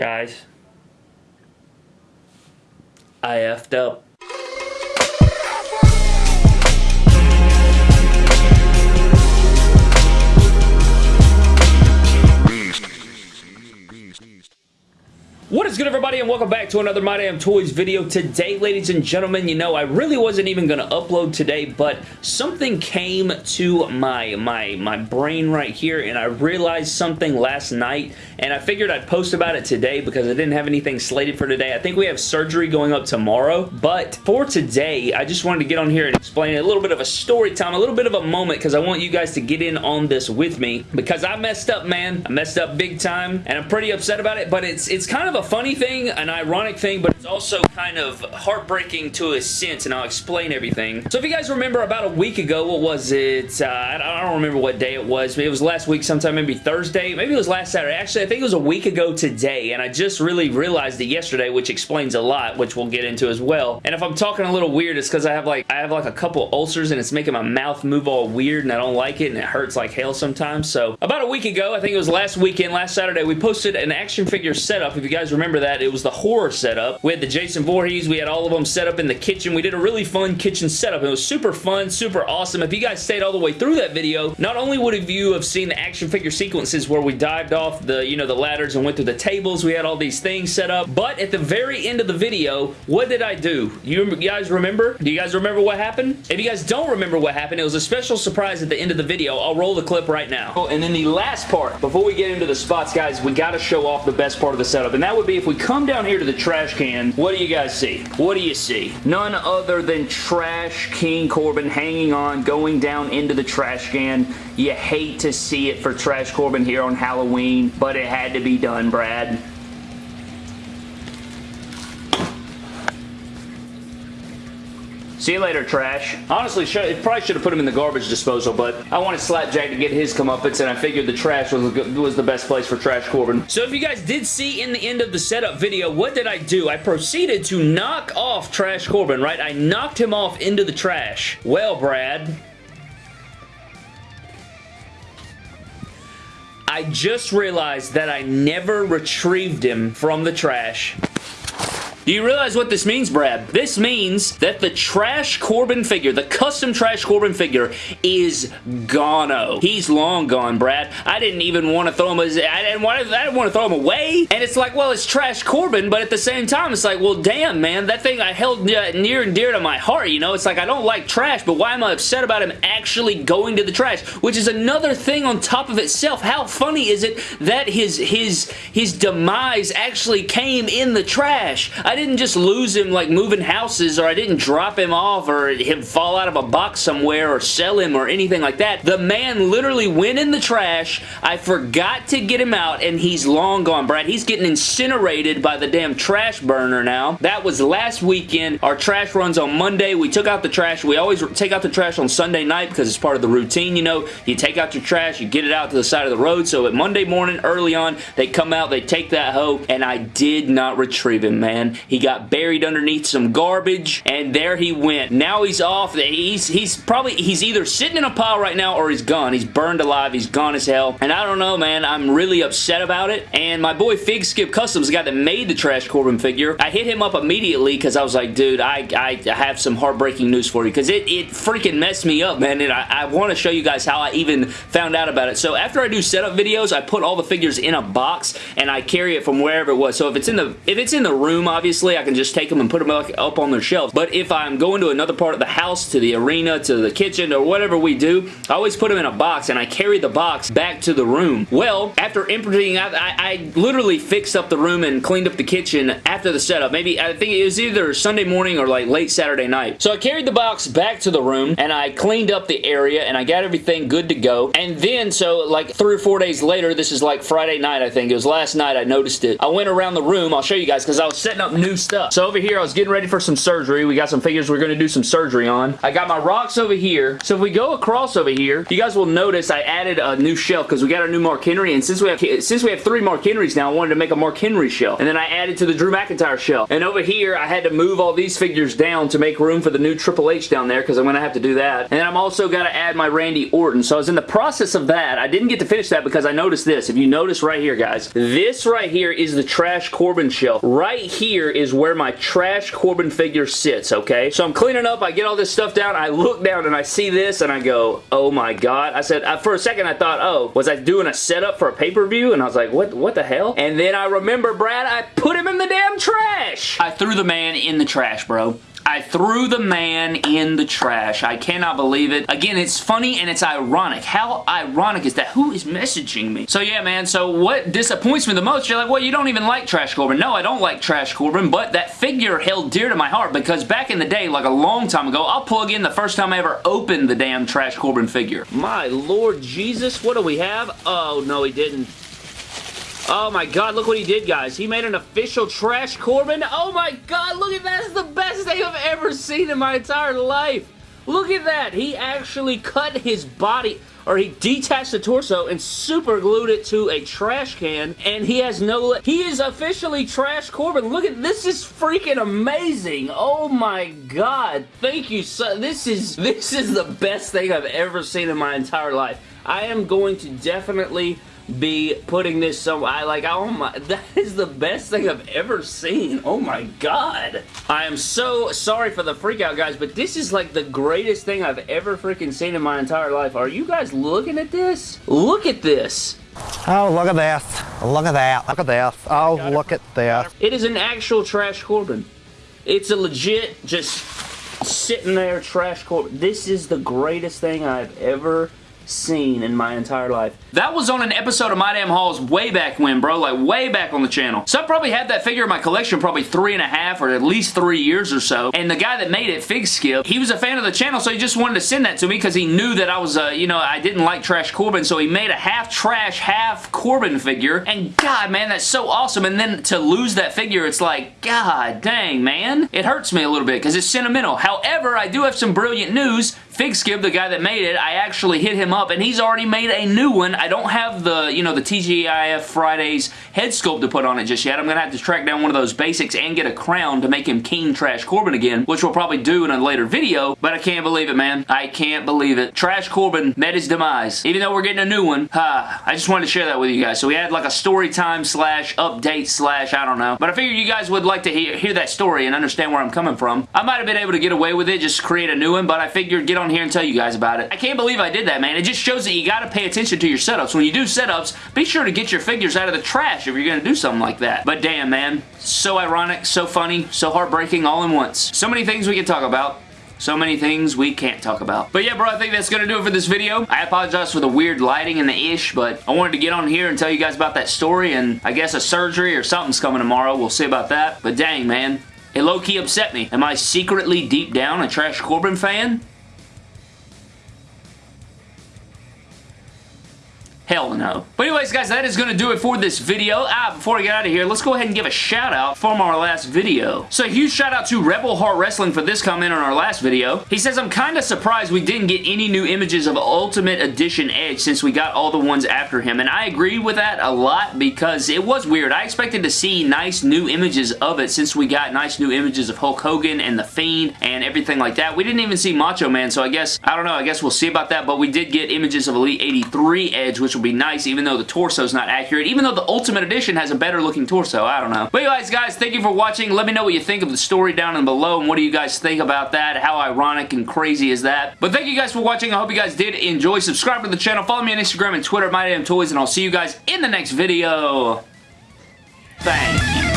Guys. I effed up. What is good everybody and welcome back to another My Damn Toys video. Today, ladies and gentlemen, you know, I really wasn't even going to upload today, but something came to my, my, my brain right here and I realized something last night and I figured I'd post about it today because I didn't have anything slated for today. I think we have surgery going up tomorrow, but for today, I just wanted to get on here and explain a little bit of a story time, a little bit of a moment because I want you guys to get in on this with me because I messed up, man. I messed up big time and I'm pretty upset about it, but it's, it's kind of a funny thing, an ironic thing, but it's also kind of heartbreaking to a sense, and I'll explain everything. So if you guys remember about a week ago, what was it? Uh, I don't remember what day it was. but It was last week sometime, maybe Thursday. Maybe it was last Saturday. Actually, I think it was a week ago today, and I just really realized it yesterday, which explains a lot, which we'll get into as well. And if I'm talking a little weird, it's because I have like I have like a couple ulcers, and it's making my mouth move all weird, and I don't like it, and it hurts like hell sometimes. So about a week ago, I think it was last weekend, last Saturday, we posted an action figure setup. If you guys remember that, it was the horror setup. We had the Jason Voorhees. We had all of them set up in the kitchen. We did a really fun kitchen setup. It was super fun, super awesome. If you guys stayed all the way through that video, not only would you have seen the action figure sequences where we dived off the, you know, the ladders and went through the tables. We had all these things set up. But at the very end of the video, what did I do? You guys remember? Do you guys remember what happened? If you guys don't remember what happened, it was a special surprise at the end of the video. I'll roll the clip right now. Oh, and then the last part, before we get into the spots, guys, we got to show off the best part of the setup, and that would be if we come down here to the trash can, what do you guys see? What do you see? None other than Trash King Corbin hanging on, going down into the trash can. You hate to see it for Trash Corbin here on Halloween, but it had to be done, Brad. See you later, trash. Honestly, it probably should have put him in the garbage disposal, but I wanted Slapjack to get his comeuppance, and I figured the trash was, was the best place for Trash Corbin. So if you guys did see in the end of the setup video, what did I do? I proceeded to knock off Trash Corbin, right? I knocked him off into the trash. Well, Brad, I just realized that I never retrieved him from the trash. Do you realize what this means, Brad? This means that the Trash Corbin figure, the custom Trash Corbin figure, is gono. He's long gone, Brad. I didn't even want to throw him as, I didn't want to, I didn't want to throw him away. And it's like, well, it's Trash Corbin, but at the same time, it's like, well, damn, man, that thing I held near and dear to my heart, you know? It's like, I don't like trash, but why am I upset about him actually going to the trash? Which is another thing on top of itself. How funny is it that his, his, his demise actually came in the trash? I didn't just lose him like moving houses or I didn't drop him off or him fall out of a box somewhere or sell him or anything like that. The man literally went in the trash. I forgot to get him out and he's long gone, Brad. He's getting incinerated by the damn trash burner now. That was last weekend. Our trash runs on Monday. We took out the trash. We always take out the trash on Sunday night because it's part of the routine, you know. You take out your trash, you get it out to the side of the road. So at Monday morning, early on, they come out, they take that hoe, and I did not retrieve him, man. He got buried underneath some garbage, and there he went. Now he's off. He's, he's probably, he's either sitting in a pile right now or he's gone. He's burned alive. He's gone as hell. And I don't know, man. I'm really upset about it. And my boy Fig Skip Customs, the guy that made the Trash Corbin figure, I hit him up immediately because I was like, dude, I, I have some heartbreaking news for you because it, it freaking messed me up, man. And I, I want to show you guys how I even found out about it. So after I do setup videos, I put all the figures in a box and I carry it from wherever it was. So if it's in the if it's in the room, obviously, I can just take them and put them up on their shelves. But if I'm going to another part of the house, to the arena, to the kitchen, or whatever we do, I always put them in a box and I carry the box back to the room. Well, after imprinting, I, I, I literally fixed up the room and cleaned up the kitchen after the setup. Maybe, I think it was either Sunday morning or like late Saturday night. So I carried the box back to the room and I cleaned up the area and I got everything good to go. And then, so like three or four days later, this is like Friday night, I think. It was last night I noticed it. I went around the room. I'll show you guys because I was setting up new stuff. So over here, I was getting ready for some surgery. We got some figures we're going to do some surgery on. I got my rocks over here. So if we go across over here, you guys will notice I added a new shelf because we got our new Mark Henry. And since we have since we have three Mark Henrys now, I wanted to make a Mark Henry shelf. And then I added to the Drew McIntyre shelf. And over here, I had to move all these figures down to make room for the new Triple H down there because I'm going to have to do that. And then I'm also got to add my Randy Orton. So I was in the process of that. I didn't get to finish that because I noticed this. If you notice right here, guys, this right here is the Trash Corbin shelf. Right here is where my Trash Corbin figure sits, okay? So I'm cleaning up. I get all this stuff down. I look down and I see this and I go, oh my god. I said, uh, for a second I thought, oh, was I doing a setup for a pay-per-view? And I was like, what, what the hell? And then I remember, Brad, I put him in the damn trash. I threw the man in the trash, bro. I threw the man in the trash. I cannot believe it. Again, it's funny and it's ironic. How ironic is that? Who is messaging me? So yeah, man, so what disappoints me the most, you're like, well, you don't even like Trash Corbin. No, I don't like Trash Corbin, but that figure held dear to my heart because back in the day, like a long time ago, I'll plug in the first time I ever opened the damn Trash Corbin figure. My Lord Jesus, what do we have? Oh, no, he didn't. Oh my god, look what he did, guys. He made an official Trash Corbin. Oh my god, look at that. That's the best thing I've ever seen in my entire life. Look at that. He actually cut his body or he detached the torso and super glued it to a trash can and he has no he is officially trash corbin look at this is freaking amazing oh my god thank you so this is this is the best thing i've ever seen in my entire life i am going to definitely be putting this so I like oh my that is the best thing I've ever seen oh my god I am so sorry for the freak out guys but this is like the greatest thing I've ever freaking seen in my entire life are you guys looking at this look at this Oh, look at this. Look at that. Look at this. Oh, look at this. It is an actual Trash Corbin. It's a legit, just sitting there Trash Corbin. This is the greatest thing I've ever seen in my entire life. That was on an episode of My Damn Hauls way back when, bro. Like, way back on the channel. So I probably had that figure in my collection probably three and a half or at least three years or so. And the guy that made it, Fig Skip, he was a fan of the channel, so he just wanted to send that to me because he knew that I was, uh, you know, I didn't like Trash Corbin, so he made a half trash, half Corbin figure. And God, man, that's so awesome. And then to lose that figure, it's like, God dang, man. It hurts me a little bit because it's sentimental. However, I do have some brilliant news. Fig Skip, the guy that made it, I actually hit him up and he's already made a new one. I don't have the, you know, the TGIF Fridays head sculpt to put on it just yet. I'm going to have to track down one of those basics and get a crown to make him King Trash Corbin again, which we'll probably do in a later video, but I can't believe it, man. I can't believe it. Trash Corbin met his demise. Even though we're getting a new one, uh, I just wanted to share that with you guys. So we had like a story time slash update slash I don't know. But I figured you guys would like to hear, hear that story and understand where I'm coming from. I might have been able to get away with it, just create a new one, but I figured get on here and tell you guys about it. I can't believe I did that, man. It just shows that you gotta pay attention to your setups. When you do setups, be sure to get your figures out of the trash if you're gonna do something like that. But damn, man. So ironic, so funny, so heartbreaking all in once. So many things we can talk about so many things we can't talk about. But yeah, bro, I think that's going to do it for this video. I apologize for the weird lighting and the ish, but I wanted to get on here and tell you guys about that story, and I guess a surgery or something's coming tomorrow. We'll see about that. But dang, man. It low-key upset me. Am I secretly deep down a Trash Corbin fan? Hell no. But anyways, guys, that is going to do it for this video. Ah, before I get out of here, let's go ahead and give a shout out from our last video. So huge shout out to Rebel Heart Wrestling for this comment on our last video. He says, I'm kind of surprised we didn't get any new images of Ultimate Edition Edge since we got all the ones after him. And I agree with that a lot because it was weird. I expected to see nice new images of it since we got nice new images of Hulk Hogan and The Fiend and everything like that. We didn't even see Macho Man, so I guess, I don't know, I guess we'll see about that, but we did get images of Elite 83 Edge, which will be nice even though the torso is not accurate, even though the Ultimate Edition has a better looking torso. I don't know. But anyways, guys, thank you for watching. Let me know what you think of the story down in below and what do you guys think about that? How ironic and crazy is that? But thank you guys for watching. I hope you guys did enjoy. Subscribe to the channel. Follow me on Instagram and Twitter, My Damn Toys, and I'll see you guys in the next video. Thanks.